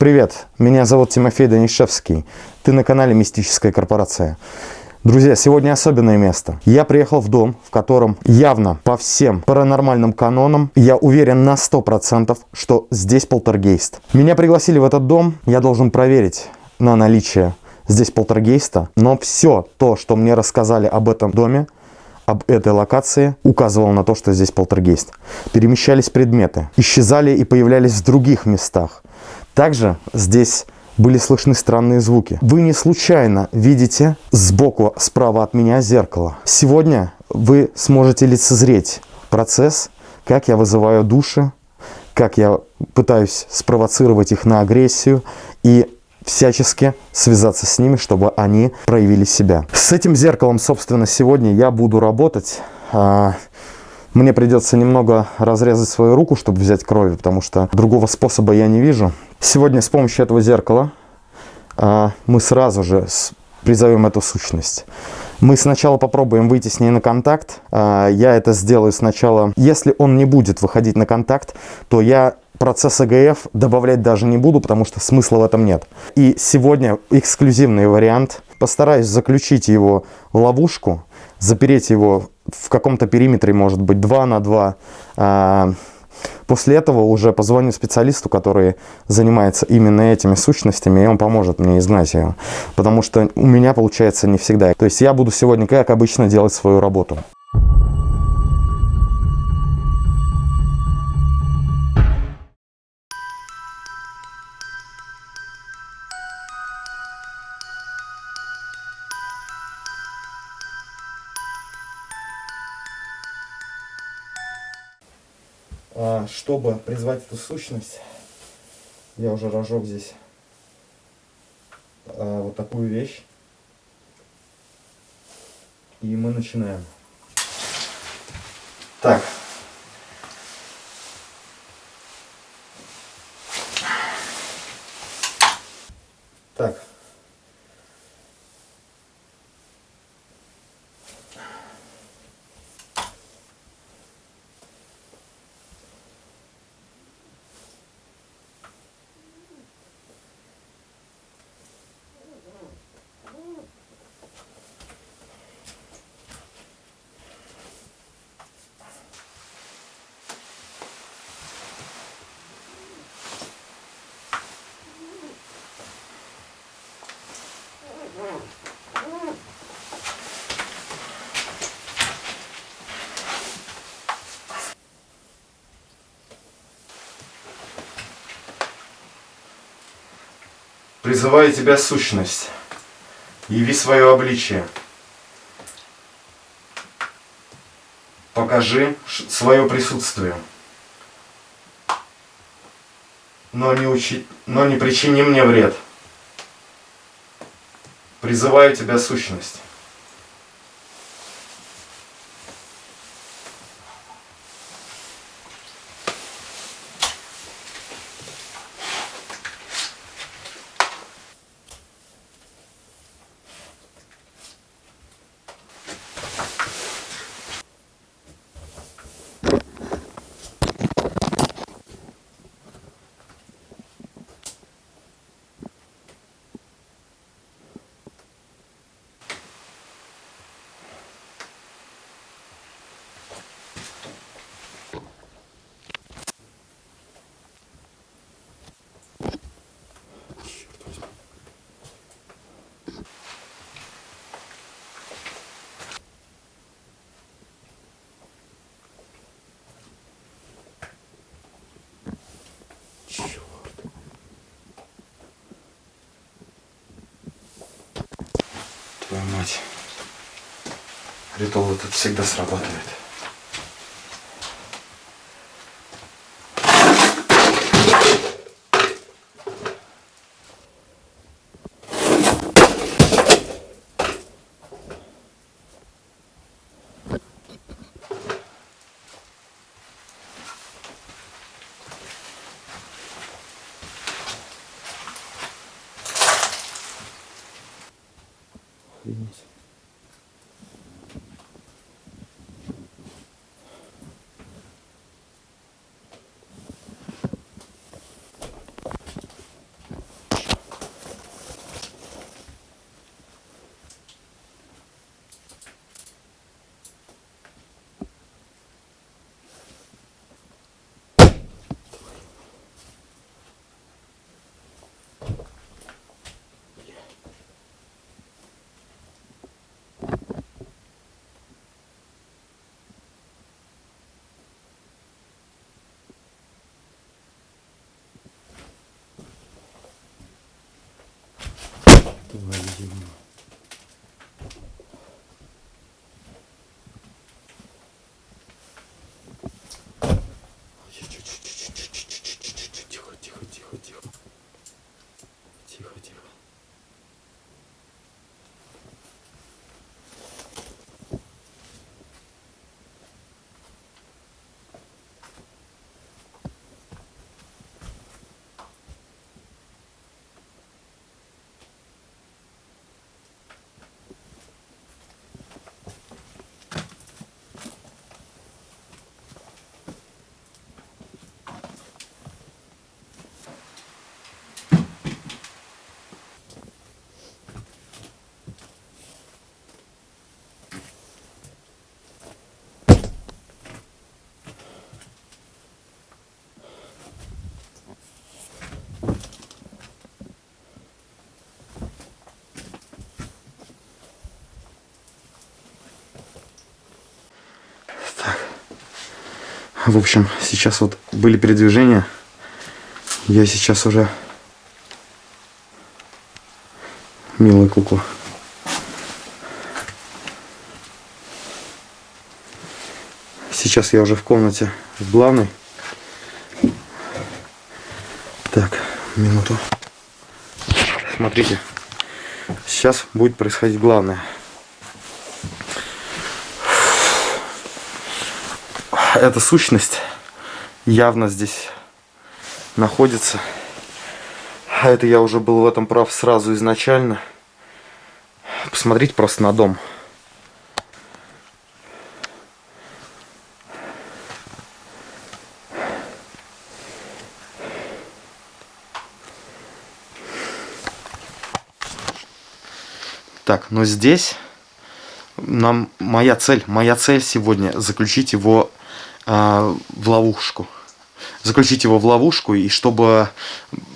Привет, меня зовут Тимофей Данишевский. Ты на канале Мистическая корпорация. Друзья, сегодня особенное место. Я приехал в дом, в котором явно по всем паранормальным канонам, я уверен на 100%, что здесь полтергейст. Меня пригласили в этот дом, я должен проверить на наличие здесь полтергейста, но все то, что мне рассказали об этом доме, об этой локации указывало на то, что здесь полтергейст. Перемещались предметы, исчезали и появлялись в других местах. Также здесь были слышны странные звуки. Вы не случайно видите сбоку, справа от меня зеркало. Сегодня вы сможете лицезреть процесс, как я вызываю души, как я пытаюсь спровоцировать их на агрессию и всячески связаться с ними, чтобы они проявили себя. С этим зеркалом, собственно, сегодня я буду работать. Мне придется немного разрезать свою руку, чтобы взять крови, потому что другого способа я не вижу. Сегодня с помощью этого зеркала а, мы сразу же призовем эту сущность. Мы сначала попробуем выйти с ней на контакт. А, я это сделаю сначала. Если он не будет выходить на контакт, то я процесс АГФ добавлять даже не буду, потому что смысла в этом нет. И сегодня эксклюзивный вариант. Постараюсь заключить его в ловушку, запереть его в каком-то периметре, может быть, 2 на 2. А, после этого уже позвоню специалисту, который занимается именно этими сущностями, и он поможет мне изгнать ее. Потому что у меня получается не всегда. То есть я буду сегодня, как обычно, делать свою работу. Чтобы призвать эту сущность, я уже разжег здесь а, вот такую вещь. И мы начинаем. Так. Так. Призываю тебя, сущность, яви свое обличие. Покажи свое присутствие. Но не, учи... но не причини мне вред. Призываю тебя, сущность. Ритуал этот всегда срабатывает. В общем, сейчас вот были передвижения. Я сейчас уже милая кукла. Сейчас я уже в комнате в главной. Так, минуту. Смотрите. Сейчас будет происходить главное. эта сущность явно здесь находится. А это я уже был в этом прав сразу изначально. Посмотрите просто на дом. Так, но здесь нам моя цель, моя цель сегодня заключить его в ловушку. Заключить его в ловушку, и чтобы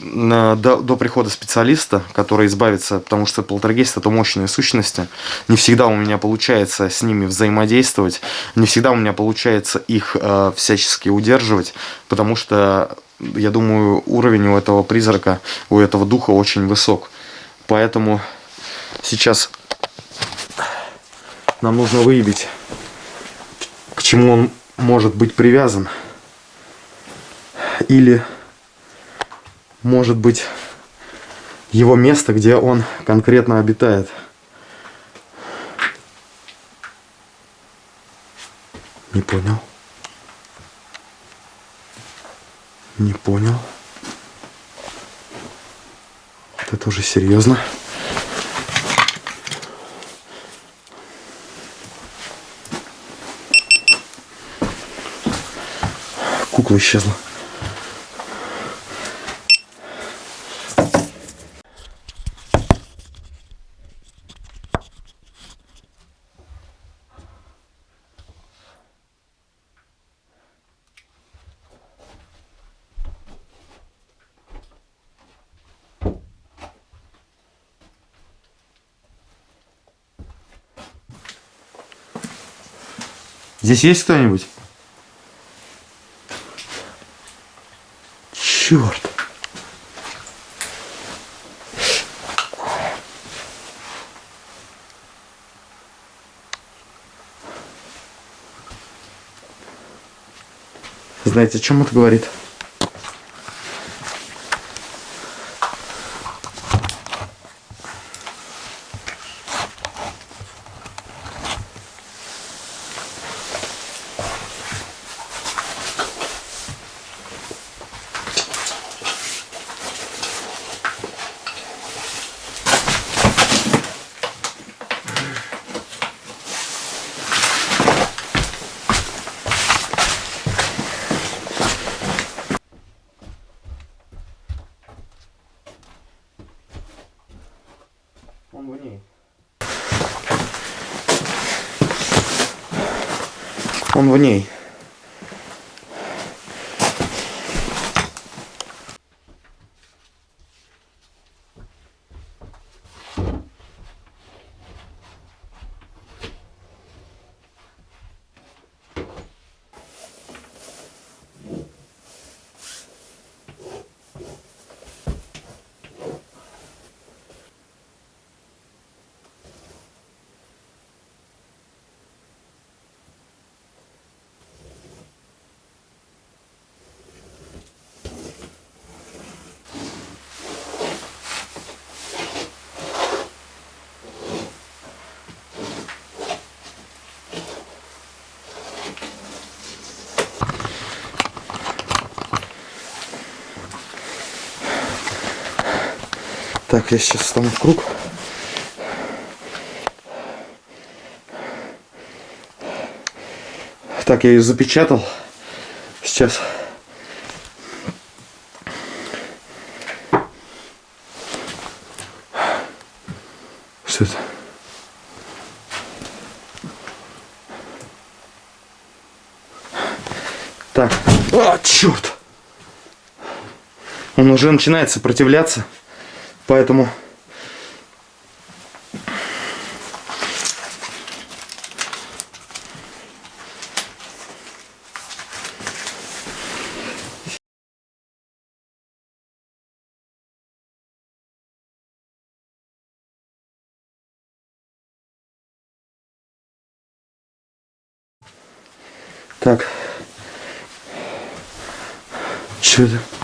до, до прихода специалиста, который избавится, потому что полтергейст это мощные сущности, не всегда у меня получается с ними взаимодействовать, не всегда у меня получается их э, всячески удерживать, потому что, я думаю, уровень у этого призрака, у этого духа очень высок. Поэтому сейчас нам нужно выявить, к чему он может быть привязан. Или может быть его место, где он конкретно обитает. Не понял. Не понял. Это уже серьезно. Кукла исчезла. Здесь есть кто-нибудь? Черт. Знаете, о чем это говорит? Он в ней. Он в ней. Так, я сейчас встану в круг. Так, я ее запечатал. Сейчас. Что это? Так. А, черт! Он уже начинает сопротивляться. Поэтому Так. Что это?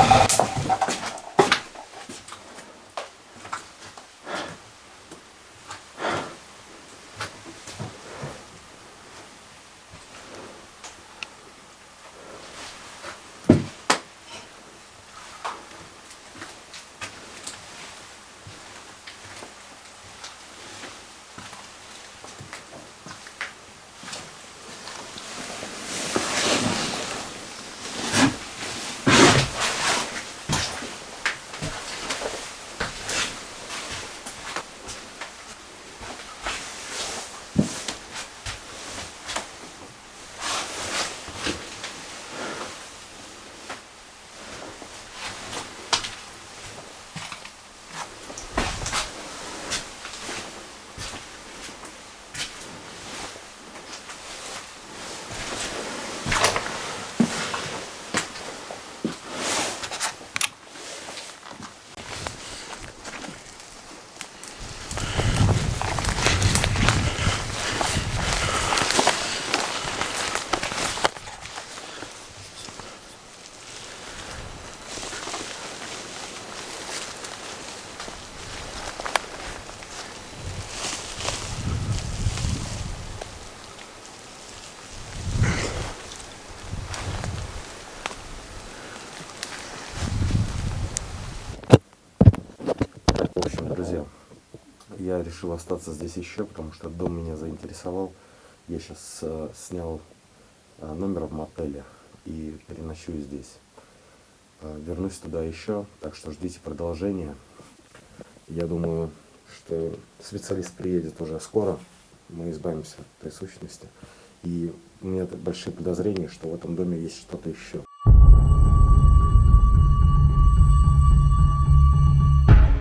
やった! Я решил остаться здесь еще, потому что дом меня заинтересовал. Я сейчас снял э, номер в мотеле и переночую здесь. Э, вернусь туда еще, так что ждите продолжения. Я думаю, что специалист приедет уже скоро. Мы избавимся от этой сущности. И у меня большие подозрения, что в этом доме есть что-то еще.